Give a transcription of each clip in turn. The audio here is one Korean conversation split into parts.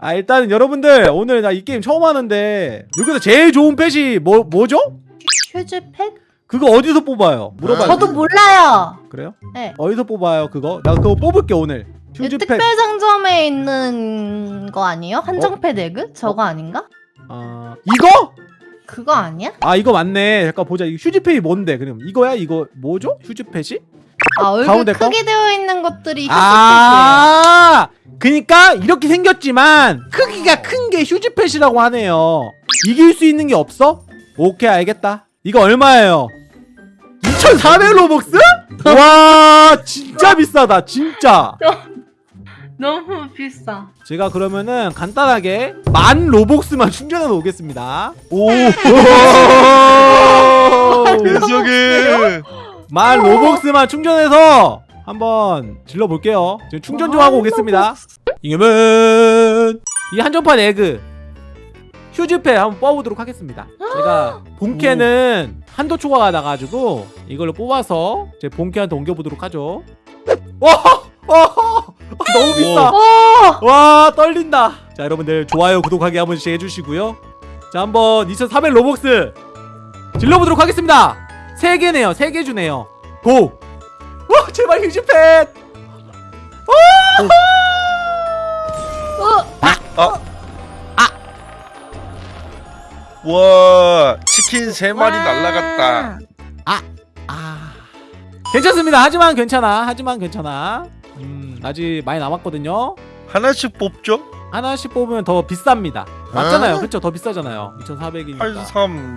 아 일단은 여러분들 오늘 나 이 게임 처음 하는데 여기서 제일 좋은 펫이 뭐 뭐죠? 휴즈팩? 그거 어디서 뽑아요? 물어봐요. 저도 몰라요. 그래요? 네. 어디서 뽑아요 그거? 나 그거 뽑을게 오늘. 이 휴즈팩. 특별 상점에 있는 거 아니에요? 한정팩 에그? 저거 아닌가? 아 이거? 그거 아니야? 아 이거 맞네. 잠깐 보자. 이 휴즈펫이 뭔데? 그럼 이거야? 이거 뭐죠? 휴즈펫이? 아 얼굴 가운데 거? 크게 되어 있는 것들이 휴즈팩이에요. 아, 그니까 이렇게 생겼지만 크기가 큰 게 휴즈펫이라고 하네요. 이길 수 있는 게 없어? 오케이 알겠다. 이거 얼마예요? 2,400 로벅스? 와 진짜 비싸다 진짜. 너무 비싸. 제가 그러면은 간단하게 만 로벅스만 충전해 놓겠습니다. 오 세상에 만 로벅스만 충전해서 한번 질러 볼게요. 지금 충전 좀 하고 오겠습니다. 이겨면 이 한정판 에그 휴즈패 한번 뽑아보도록 하겠습니다. 제가 본캐는 한도 초과가 나가지고 이걸로 뽑아서 제 본캐한테 옮겨보도록 하죠. 와, 와, 너무 비싸. 오! 와 떨린다. 자 여러분들 좋아요 구독하기 한 번씩 해주시고요. 자 한번 2,400 로벅스 질러보도록 하겠습니다. 세 개네요. 세개 주네요. 고. 와 제발 휴즈 팻. 어, 와 치킨 세 마리 날라갔다 아 괜찮습니다. 하지만 괜찮아. 하지만 괜찮아. 음 아직 많이 남았거든요. 하나씩 뽑죠? 하나씩 뽑으면 더 비쌉니다. 맞잖아요. 그쵸? 더 비싸잖아요. 2,400이니까. 83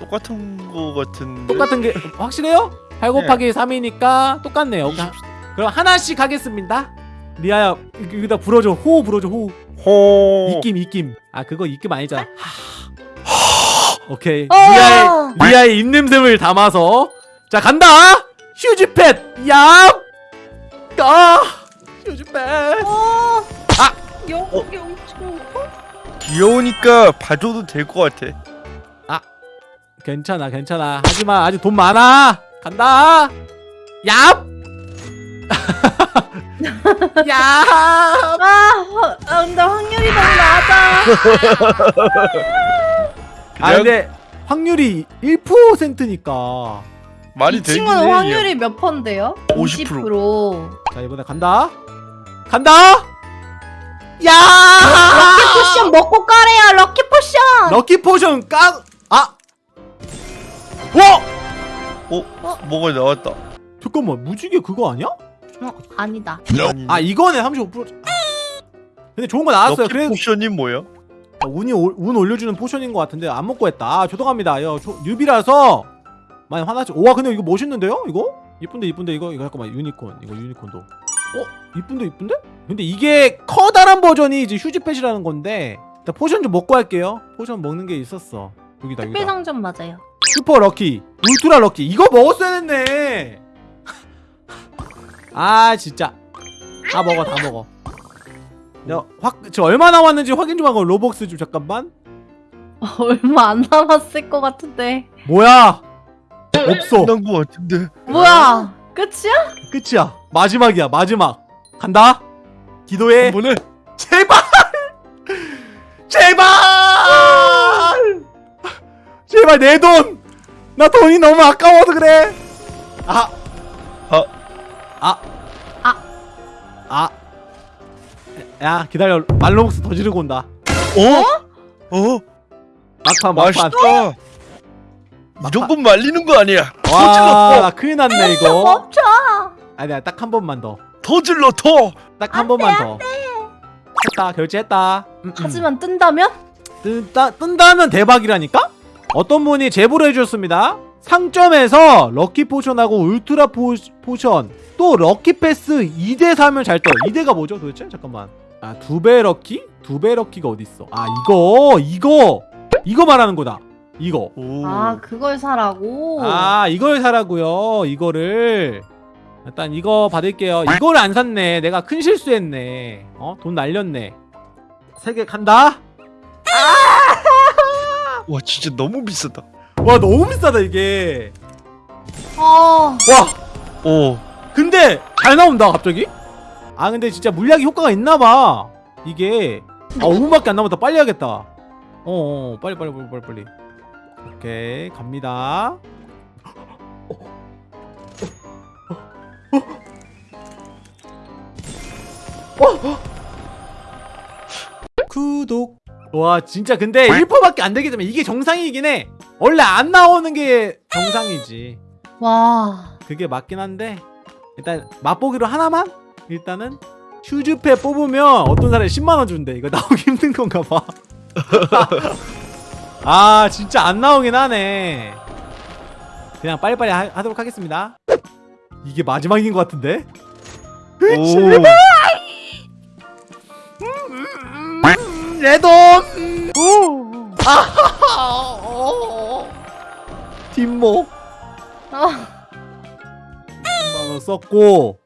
똑같은 거 같은데 똑같은 게 확실해요? 8 곱하기 3이니까 똑같네요. 오케이. 그럼 하나씩 하겠습니다. 리아야 여- 여기다 불어줘. 호흡 불어줘. 호흡. 호 입김 입김. 아 그거 입김 아니잖아. 하. 오케이. 어! 리아의 리아의 입냄새를 담아서 자 간다. 휴즈팻. 얍. 아. 휴즈팻. 어. 아! 영, 어? 영, 귀여우니까 봐줘도 될 것 같아 괜찮아 괜찮아. 하지마 아직 돈 많아. 간다. 얍. 얍. 아, 화- 아, 근데 확률이 너무 낮아. 아 근데 확률이 1%니까 말이 이 되긴 친구는 해 확률이 몇 퍼인데요? 50%. 50%. 자 이번에 간다 간다 야 lucky potion 먹고 까래요. lucky potion. lucky potion 깡 아! 와! 어? 뭐가 나왔다 잠깐만 무지개 그거 아니야? 어, 아니다. 아니 아 이거네 35% 근데 좋은 거 나왔어요. lucky 그래 potion이 뭐야? 운이 올- 운 올려주는 potion인 것 같은데 안 먹고 했다. 아, 죄송합니다. 여 조- newbie라서 많이 화나지. 와 근데 이거 멋있는데요 이거? 이쁜데 이쁜데 이거 이거 잠깐만 유니콘. 이거 유니콘도. 어? 이쁜데 이쁜데? 근데 이게 커다란 버전이 이제 huge pet이라는 건데 일단 potion 좀 먹고 할게요. potion 먹는 게 있었어. 여기다 특별 여기다. 상점 맞아요. super lucky ultra lucky. 이거 먹었어야 됐네 아 진짜. 다 먹어 다 먹어. 야확저 얼마 남았는지 확인 좀 하고 Robux 좀 잠깐만. 얼마 안 남았을 것 같은데. 뭐야? 없어. 끝난 거 같은데. 뭐야? 끝이야? 끝이야. 마지막이야 마지막. 간다. 기도해. 한번에? 제발! 제발! 제발 내 돈! 나 돈이 너무 아까워서 그래. 아. 아. 아. 아. 아. 야 기다려 말로복스 더 지르고 온다 어? 어? 막판 막판 맛있다 무조건 말리는 거 아니야 더 질러 와나 큰일 났네 이거 멈춰. 아니야 딱 한 번만 더딱더 질러 더한 번만 더 했다 결제했다 음, 음. 하지만 뜬다면? 뜬다, 뜬다면 대박이라니까? 어떤 분이 제보를 해주셨습니다 상점에서 lucky potion하고 ultra po-, potion 또 lucky pass 2대 사면 잘 떠요. 2대가 뭐죠 도대체? 잠깐만. 아 두 배 럭키? 두 배 럭키가 어딨어? 아 이거 이거! 이거 말하는 거다. 이거. 오. 아 그걸 사라고. 아 이걸 사라고요 이거를. 일단 이거 받을게요. 이걸 안 샀네. 내가 큰 실수했네. 어? 돈 날렸네. 세 개 간다. 와 진짜 너무 비싸다 와 너무 비싸다 이게. 어. 와. 오. 근데 잘 나온다 갑자기? 아 근데 진짜 물약이 효과가 있나봐. 이게. 아 5분밖에 안 남았다. 빨리 해야겠다. 어, 어 빨리 빨리 빨리 빨리 빨리. 오케이 갑니다. 구독. 와 진짜 근데 1%밖에 안 되기 때문에 이게 정상이긴 해 원래 안 나오는 게 정상이지. 와. 그게 맞긴 한데 일단 맛보기로 하나만? 일단은 휴즈패 뽑으면 어떤 사람이 10만원 준대. 이거 나오기 힘든 건가 봐아 진짜 안 나오긴 하네. 그냥 빨리빨리 하, 하도록 하겠습니다. 이게 마지막인 것 같은데? 오. 내돈! 아 뒷목 어. 10만원 썼고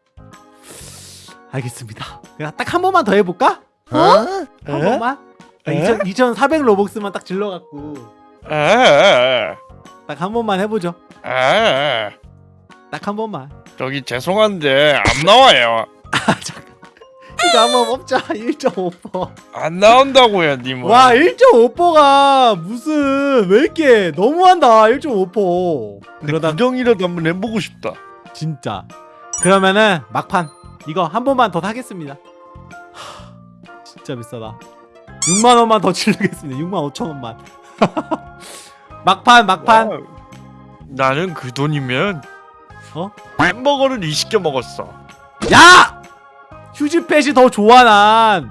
알겠습니다 그냥 딱 한 번만 더 해볼까? 어? 한 에? 번만? 아, 에? 2,000, 2,400 로벅스만 딱 질러갖고 에. 딱한 번만 해보죠 에. 딱한 번만 저기 죄송한데 안 나와요. 이거 한번 뽑자 1.5%. 안 나온다고요, 님은. 와 1.5%가 무슨 왜 이렇게 너무한다 1.5% 근데 그러다 구경이라도 한번 해보고 싶다. 진짜 그러면은 막판 이거 한 번만 더 사겠습니다 하, 진짜 비싸다 6만원만 더 치르겠습니다 6만 5천원만 막판 막판 와우. 나는 그 돈이면 어? 햄버거를 20개 먹었어. 야! 휴즈팻이 더 좋아 난.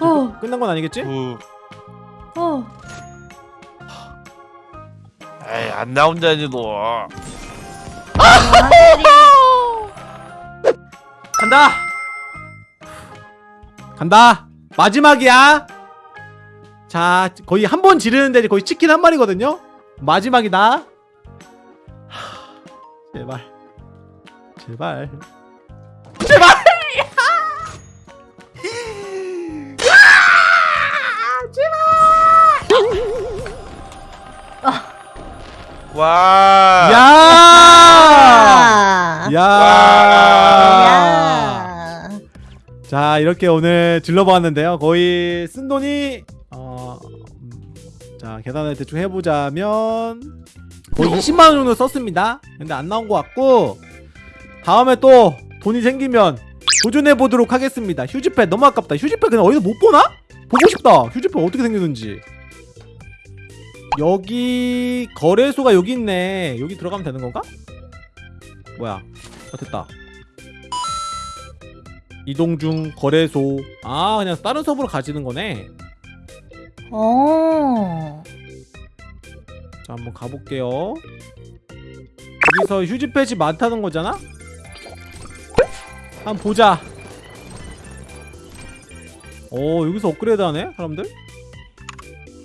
어. 끝난 건 아니겠지? 그, 어. 에이 안 나온다니 너. 간다. 간다. 마지막이야. 자 거의 한 번 지르는데 거의 치킨 한 마리거든요? 마지막이다. 제발. 제발 와. 야! 아. 야! 야. 자 이렇게 오늘 질러보았는데요 거의 쓴 돈이 어... 음, 자 계산을 대충 해보자면 거의 20만 원 정도 썼습니다 근데 안 나온 것 같고 다음에 또 돈이 생기면 도전해 보도록 하겠습니다 휴지패 너무 아깝다 휴지패 그냥 어디서 못 보나? 보고 싶다 휴지패 어떻게 생겼는지 여기 거래소가 여기 있네. 여기 들어가면 되는 건가? 뭐야? 어 됐다. 이동 중 거래소. 아 그냥 다른 서버로 가지는 거네. 어. 자 한번 가볼게요. 여기서 휴지패지 많다는 거잖아? 한번 보자. 오 여기서 업그레이드 하네 사람들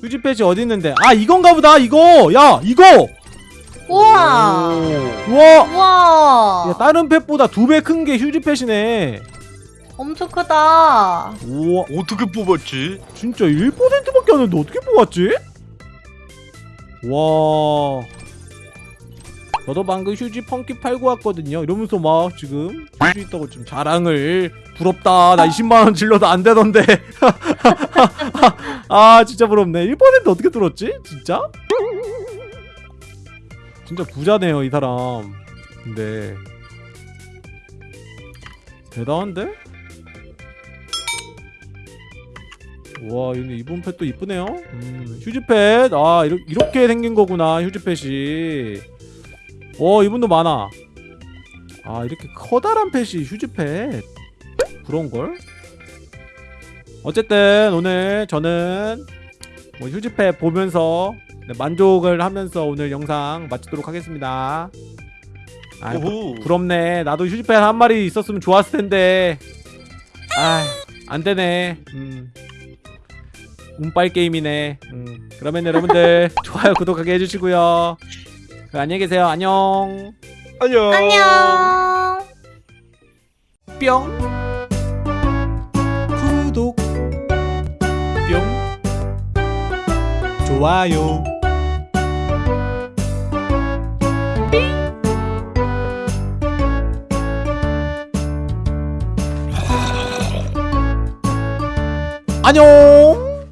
휴지패지 어디 있는데 아 이건가 보다 이거 야 이거 우와. 우와 우와. 야, 다른 펫보다 두 배 큰 게 휴지패시네 엄청 크다. 우와 어떻게 뽑았지? 진짜 1%밖에 안 했는데 어떻게 뽑았지? 와 저도 방금 휴지 펑키 팔고 왔거든요. 이러면서 막 지금 휴지 있다고 좀 자랑을 부럽다. 나 20만원 질러도 안 되던데. 아 진짜 부럽네. 1% 어떻게 뚫었지? 진짜? 진짜 부자네요 이 사람. 근데. 대단한데? 와 근데 이번 펫도 이쁘네요. 음, 휴지펫. 아 이렇게, 이렇게 생긴 거구나 휴지펫이 어 이분도 많아. 아 이렇게 커다란 펫이 휴지펫. 부러운걸? 어쨌든 오늘 저는 뭐 휴지펫 보면서 네, 만족을 하면서 오늘 영상 마치도록 하겠습니다. 아 부. 부럽네. 나도 휴지펫 한 마리 있었으면 좋았을 텐데. 아 안되네. 음. 운빨 게임이네. 음, 그러면 여러분들 좋아요 구독하게 해주시고요. 그, 안녕히 계세요. 안녕. 안녕. 안녕. 뿅. 구독. 뿅. 좋아요. 안녕